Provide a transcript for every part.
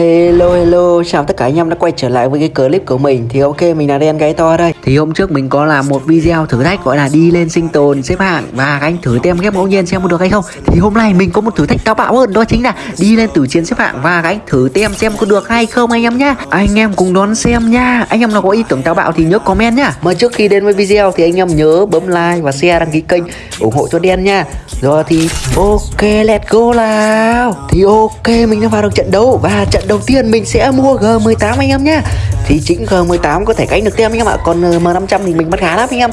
Hello hello, chào tất cả anh em đã quay trở lại với cái clip của mình. Thì ok, mình là đen gáy to đây. Thì hôm trước mình có làm một video thử thách gọi là đi lên sinh tồn xếp hạng Và anh thử tem ghép ngẫu nhiên xem có được hay không. Thì hôm nay mình có một thử thách táo bạo hơn Đó chính là đi lên tử chiến xếp hạng Và anh thử tem xem có được hay không anh em nhá. Anh em cùng đón xem nha Anh em nào có ý tưởng táo bạo thì nhớ comment nhá. Mà trước khi đến với video thì anh em nhớ bấm like và share đăng ký kênh ủng hộ cho đen nha Rồi thì ok, let's go nào. Thì ok, mình đã vào được trận đấu Và trận đầu tiên mình sẽ mua G18 anh em nhá. Thì chính G18 có thể cánh được tem anh em ạ. Còn ờ, M500 thì mình bắt khá lắm anh em.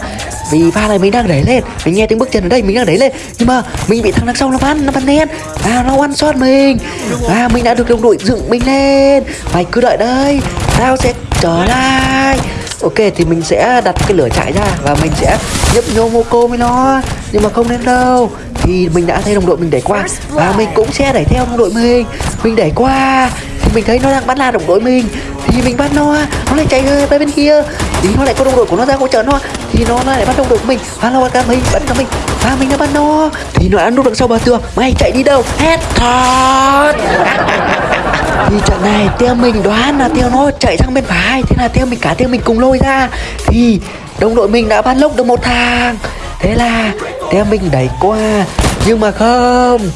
Vì pha này mình đang đẩy lên. Mình nghe tiếng bước chân ở đây mình đang đẩy lên. Nhưng mà mình bị thằng đằng sau nó bắn Nó bắn lên, À nó one shot mình. À mình đã được đồng đội dựng mình lên. Mày cứ đợi đây. Tao sẽ trở lại. Ok thì mình sẽ đặt cái lửa chạy ra Và mình sẽ nhấp nhô Moco với nó. Nhưng mà không nên đâu. Thì mình đã thấy đồng đội mình đẩy qua. Và mình cũng sẽ đẩy theo đồng đội mình. Mình đẩy qua Thì mình thấy nó đang bắn la đồng đội mình. Thì mình bắt nó Nó lại chạy ra bên kia. Thì nó lại có đồng đội của nó ra hỗ trợ nó. Thì nó lại bắt đồng đội của mình. Và nó bắt cả mình Bắn cả mình. Và mình đã bắt nó. Thì nó đã núp đằng sau bờ tường. Mày chạy đi đâu? Headshot thì trận này theo mình đoán là theo nó chạy sang bên phải. Thế là theo mình cả theo mình cùng lôi ra. Thì đồng đội mình đã bắn lốc được một thằng thế là theo mình đẩy qua. Nhưng mà không,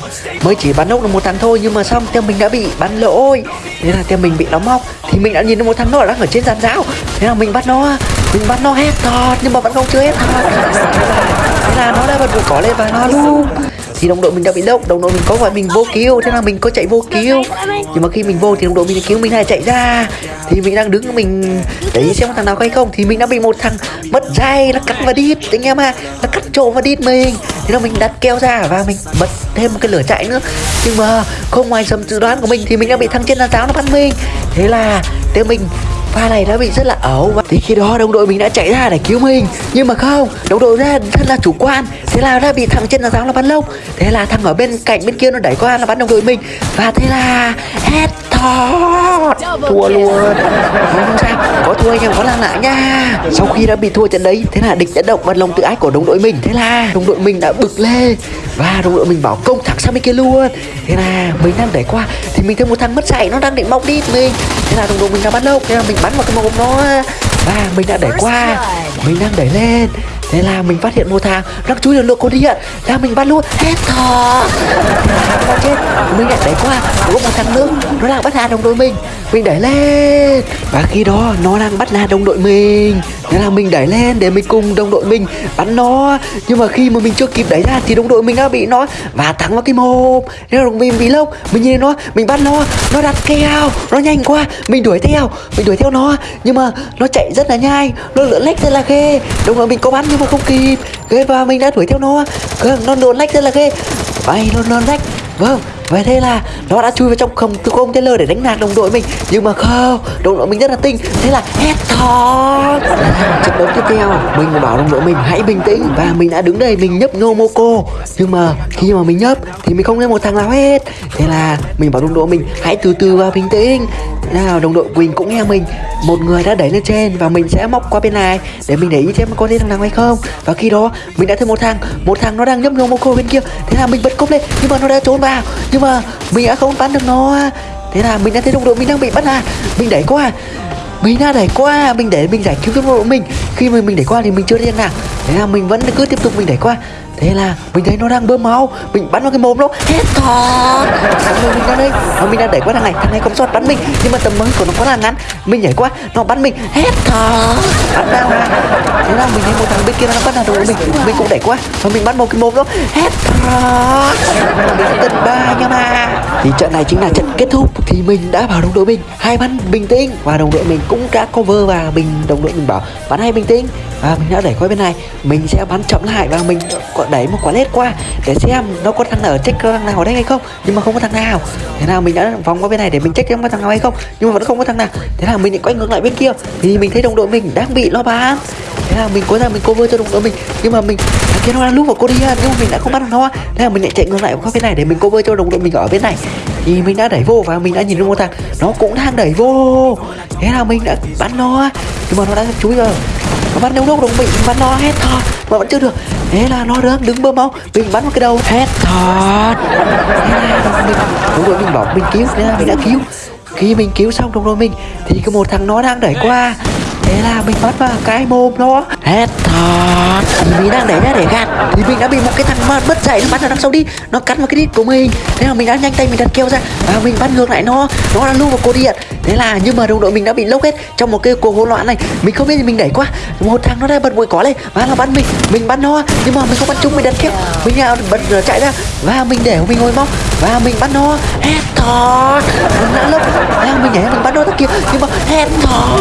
mới chỉ bắn ốc được một thằng thôi, nhưng mà xong theo mình đã bị bắn lỗi. Thế là theo mình bị nó móc. Thì mình đã nhìn thấy một thằng nó đang ở trên giàn giáo. Thế là mình bắt nó, mình bắt nó hết thọt, nhưng mà vẫn không chưa hết thọt. Thế là nó đã bật cỏ lên và nó luôn thì đồng đội mình đã bị lốc đồng đội mình có gọi mình vô cứu thế là mình có chạy vô cứu nhưng mà khi mình vô thì đồng đội mình cứu mình lại chạy ra. Thì mình đang đứng, mình để xem có thằng nào hay không. Thì mình đã bị một thằng mất dây nó cắt và đít, anh em à nó cắt trộm và đít mình. Thế là mình đặt keo ra và mình bật thêm một cái lửa chạy nữa. Nhưng mà không ngoài sầm dự đoán của mình thì mình đã bị thằng trên là giáo nó bắn mình. Thế là thế mình pha này đã bị rất là ẩu và thì khi đó đồng đội mình đã chạy ra để cứu mình. Nhưng mà không, đồng đội ra rất là chủ quan. Thế là đã bị thằng trên là giáo là bắn lông thế là thằng ở bên cạnh bên kia nó đẩy qua là bắn đồng đội mình. Và thế là hết thua luôn. Không, không sao. Có thua anh em có làm lại nha. Sau khi đã bị thua trận đấy thế là địch đã động vào lòng tự ái của đồng đội mình. Thế là đồng đội mình đã bực lên và đồng đội mình bảo công thẳng sang bên kia luôn. Thế là mình đang đẩy qua thì mình thấy một thằng mất dạy nó đang định móc đi mình. Thế là đồng đội mình đã bắn lông thế là mình bắn vào cái mồm nó. Và mình đã đẩy qua mình đang đẩy lên thế là mình phát hiện một thằng đang chui lực lượng con điện là mình bắt luôn hết thỏ chết. Mình lại đẩy qua. Có một thằng nữa. Nó đang bắt hà đồng đội mình. Mình đẩy lên. Và khi đó, nó đang bắt hà đồng đội mình. Thế là mình đẩy lên để mình cùng đồng đội mình bắn nó. Nhưng mà khi mà mình chưa kịp đẩy ra thì đồng đội mình đã bị nó và thắng vào cái mồm. Thế là đồng mình bị lốc. Mình nhìn nó. Mình bắt nó. Nó đặt keo. Nó nhanh quá. Mình đuổi theo. Mình đuổi theo nó. Nhưng mà nó chạy rất là nhanh nó lượn lách rất là ghê. Đồng đội mình có bắn nhưng mà không kịp. Ghê và mình đã đuổi theo nó. Cơ, nó lượn lách rất là ghê. Bay nó lượn lách. Vâng vậy thế là nó đã chui vào trong không tư tên Taylor để đánh nạt đồng đội mình. Nhưng mà không, đồng đội mình rất là tinh. Thế là hết thỏ trận đấu tiếp theo, mình bảo đồng đội mình hãy bình tĩnh. Và mình đã đứng đây, mình nhấp nô nhưng mà khi mà mình nhấp, thì mình không thấy một thằng nào hết. Thế là mình bảo đồng đội mình hãy từ từ và bình tĩnh. Nào đồng đội Quỳnh cũng nghe mình. Một người đã đẩy lên trên và mình sẽ móc qua bên này để mình để ý xem có thấy thằng nào hay không. Và khi đó, mình đã thấy một thằng một thằng nó đang nhấp Nomoko bên kia. Thế là mình bật cốc lên, nhưng mà nó đã trốn vào. Nhưng mà. Mình đã không bắn được nó. Thế là mình đã thấy đồng đội mình đang bị bắt à. Mình đẩy qua. Mình đã đẩy qua. Mình để mình giải cứu cái đồng đội mình. Khi mà mình đẩy qua thì mình chưa điên nào thế là mình vẫn cứ tiếp tục mình đẩy qua. Thế là mình thấy nó đang bơm máu. Mình bắn vào cái mồm nó. Hết thỏ mình ra đây. Và mình đang đẩy qua thằng này. Thằng này không sót bắn mình. Nhưng mà tầm mới của nó quá là ngắn. Mình nhảy qua. Nó bắn mình. Hết thỏ mình thấy một thằng bên kia nó bắn vào đầu mình. Mình cũng đẩy qua. Và mình bắn vào cái mồm nó hết. Mình tận ba nha mà thì trận này chính là trận kết thúc. Thì mình đã bảo đồng đội mình. Hai bắn bình tĩnh. Và đồng đội mình cũng đã cover và mình đồng đội mình bảo bắn hai bình tĩnh. Và mình đã đẩy qua bên này. Mình sẽ bắn chậm lại và mình còn đẩy một quả lết qua để xem nó có thằng nào check thằng nào ở đây hay không. Nhưng mà không có thằng nào. Thế nào mình đã vòng qua bên này để mình check xem có thằng nào hay không. Nhưng mà vẫn không có thằng nào. Thế là mình lại quay ngược lại bên kia. Thì mình thấy đồng đội mình đang bị lo bán thế là mình có ra mình cover cho đồng đội mình. Nhưng mà mình, thằng kia nó đang lúc vào cô đi nhưng mà mình đã không bắt được nó. Thế là mình lại chạy ngược lại qua bên này để mình cover cho đồng đội mình ở bên này. Thì mình đã đẩy vô và mình đã nhìn được một thằng, nó cũng đang đẩy vô. Thế là mình đã bắn nó. Nhưng mà nó đã chúi rồi. Nó bắn đâu lúc đồng mình bắn nó hết thò mà vẫn chưa được. Thế là nó đang đứng bơm máu. Mình bắn vào cái đầu hết thò mình đồng đội mình bảo mình cứu. Thế là mình đã cứu. Khi mình cứu xong đồng đội mình, thì có một thằng nó đang đẩy qua thế là mình bắt vào cái mồm nó. Hết thật mình đang để ra để gạt. Thì mình đã bị một cái thằng mà mất dạy nó bắn ở đằng sau đi. Nó cắn vào cái đít của mình. Thế là mình đã nhanh tay mình đặt kêu ra. Và mình bắt ngược lại nó. Nó đã lưu vào cột điện thế là nhưng mà đồng đội mình đã bị lốc hết trong một cái cuộc hỗn loạn này. Mình không biết gì mình đẩy quá một thằng nó đã bật bụi cỏ lên. Và nó bắn mình. Mình bắn nó. Nhưng mà mình không bắn trúng mình đặt keo mình à, bật à, chạy ra. Và mình để mình ngồi móc và mình bắn nó. Hết thật mình đã lốc và mình nhảy mình bắn nó tất kia. Nhưng mà hết thật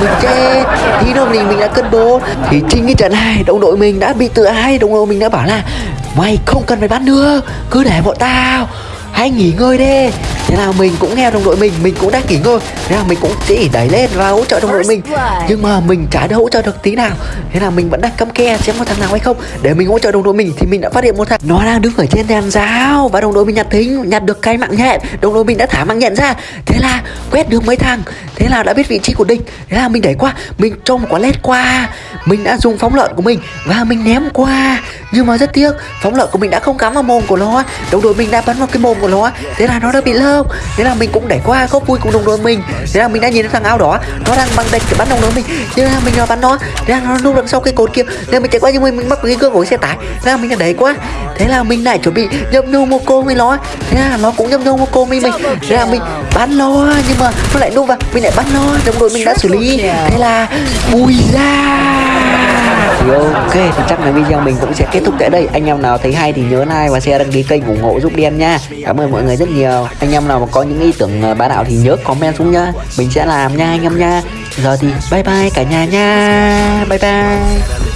mình chết thì đâu mình mình đã cân bố. Thì chính cái trận này đồng đội mình đã bị tự ai? Đồng đội mình đã bảo là mày không cần phải bắn nữa. Cứ để bọn tao hãy nghỉ ngơi đi. Thế là mình cũng nghe đồng đội mình mình cũng đang nghỉ ngơi. Thế là mình cũng chỉ đẩy lên và hỗ trợ đồng đội mình. nhưng mà mình chả đã hỗ trợ được tí nào. Thế là mình vẫn đang cắm ke xem có thằng nào hay không? Để mình hỗ trợ đồng đội mình thì mình đã phát hiện một thằng. Nó đang đứng ở trên đèn giáo và đồng đội mình nhặt thính nhặt được cái mạng nhện. Đồng đội mình đã thả mạng nhện ra. Thế là quét được mấy thằng. Thế là đã biết vị trí của địch thế là mình đẩy qua. Mình cho một quả led qua. Mình đã dùng phóng lợn của mình và mình ném qua nhưng mà rất tiếc phóng lợn của mình đã không cắm vào mồm của nó đồng đội mình đã bắn vào cái mồm của nó thế là nó đã bị lơ thế là mình cũng đẩy qua không vui cùng đồng đội mình thế là mình đã nhìn thấy thằng áo đỏ nó đang bằng địch để bắn đồng đội mình thế là mình nó bắn nó thế là nó núp đằng sau cái cột kia thế là mình chạy qua nhưng mình, mình mắc cái gương của cái xe tải thế là mình đã đẩy qua thế là mình lại chuẩn bị nhâm nhô một cô với nó thế là nó cũng nhâm nhô một cô với mình thế là mình bắn nó nhưng mà nó lại núp vào mình lại bắn nó đồng đội mình đã xử lý thế là bùi ra thì ok thì chắc là video mình cũng sẽ kết thúc tại đây. Anh em nào thấy hay thì nhớ like và share đăng ký kênh ủng hộ giúp đen nha. Cảm ơn mọi người rất nhiều. Anh em nào mà có những ý tưởng ờ, bá đạo thì nhớ comment xuống nhá mình sẽ làm nha anh em nha. Giờ thì bye bye cả nhà nha. Bye bye.